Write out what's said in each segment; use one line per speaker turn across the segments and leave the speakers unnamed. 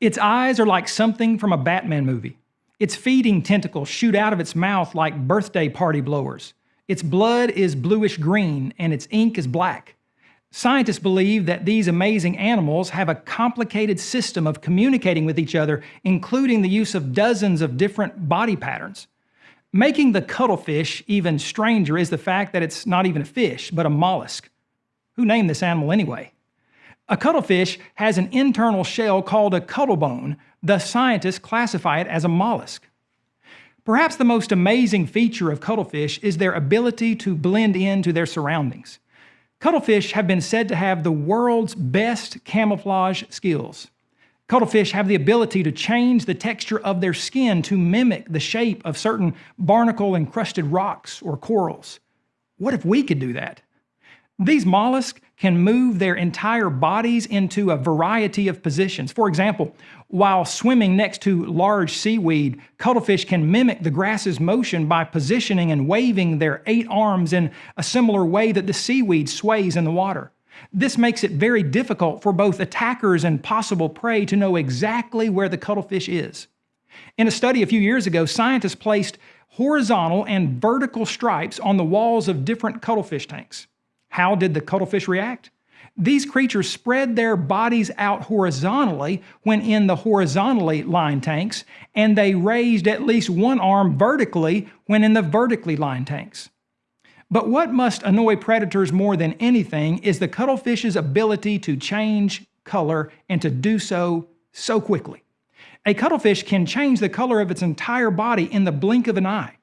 Its eyes are like something from a Batman movie. Its feeding tentacles shoot out of its mouth like birthday party blowers. Its blood is bluish green and its ink is black. Scientists believe that these amazing animals have a complicated system of communicating with each other, including the use of dozens of different body patterns. Making the cuttlefish even stranger is the fact that it's not even a fish, but a mollusk. Who named this animal anyway? A cuttlefish has an internal shell called a cuttlebone, thus scientists classify it as a mollusk. Perhaps the most amazing feature of cuttlefish is their ability to blend into their surroundings. Cuttlefish have been said to have the world's best camouflage skills. Cuttlefish have the ability to change the texture of their skin to mimic the shape of certain barnacle-encrusted rocks or corals. What if we could do that? These mollusks can move their entire bodies into a variety of positions. For example, while swimming next to large seaweed, cuttlefish can mimic the grass's motion by positioning and waving their eight arms in a similar way that the seaweed sways in the water. This makes it very difficult for both attackers and possible prey to know exactly where the cuttlefish is. In a study a few years ago, scientists placed horizontal and vertical stripes on the walls of different cuttlefish tanks. How did the cuttlefish react? These creatures spread their bodies out horizontally when in the horizontally lined tanks, and they raised at least one arm vertically when in the vertically lined tanks. But what must annoy predators more than anything is the cuttlefish's ability to change color and to do so so quickly. A cuttlefish can change the color of its entire body in the blink of an eye.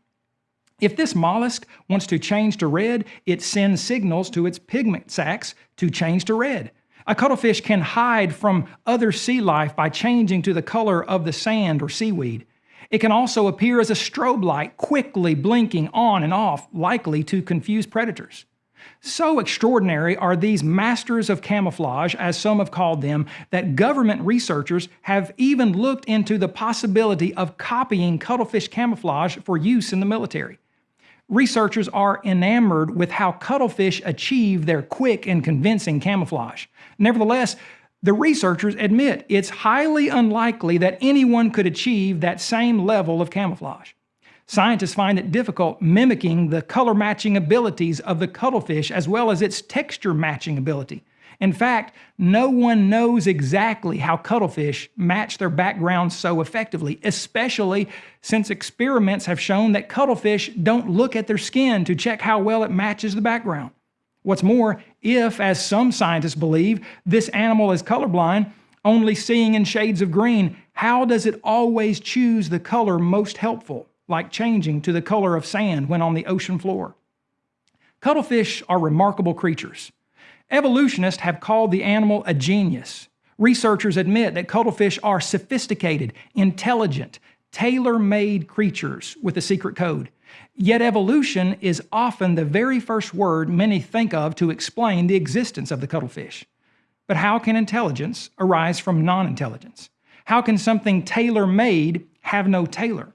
If this mollusk wants to change to red, it sends signals to its pigment sacs to change to red. A cuttlefish can hide from other sea life by changing to the color of the sand or seaweed. It can also appear as a strobe light, quickly blinking on and off, likely to confuse predators. So extraordinary are these masters of camouflage, as some have called them, that government researchers have even looked into the possibility of copying cuttlefish camouflage for use in the military. Researchers are enamored with how cuttlefish achieve their quick and convincing camouflage. Nevertheless, the researchers admit it's highly unlikely that anyone could achieve that same level of camouflage. Scientists find it difficult mimicking the color matching abilities of the cuttlefish as well as its texture matching ability. In fact, no one knows exactly how cuttlefish match their backgrounds so effectively, especially since experiments have shown that cuttlefish don't look at their skin to check how well it matches the background. What's more, if, as some scientists believe, this animal is colorblind, only seeing in shades of green, how does it always choose the color most helpful, like changing to the color of sand when on the ocean floor? Cuttlefish are remarkable creatures. Evolutionists have called the animal a genius. Researchers admit that cuttlefish are sophisticated, intelligent, tailor-made creatures with a secret code. Yet evolution is often the very first word many think of to explain the existence of the cuttlefish. But how can intelligence arise from non-intelligence? How can something tailor-made have no tailor?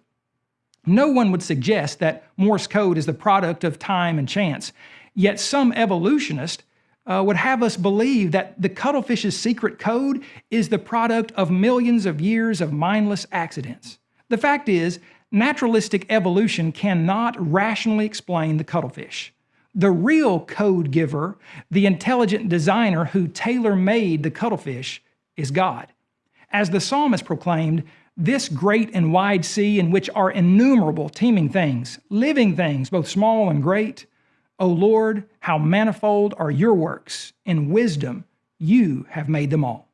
No one would suggest that Morse code is the product of time and chance, yet some evolutionists uh, would have us believe that the cuttlefish's secret code is the product of millions of years of mindless accidents. The fact is, naturalistic evolution cannot rationally explain the cuttlefish. The real code giver, the intelligent designer who tailor-made the cuttlefish, is God. As the psalmist proclaimed, this great and wide sea in which are innumerable teeming things, living things, both small and great, O Lord, how manifold are your works. In wisdom you have made them all.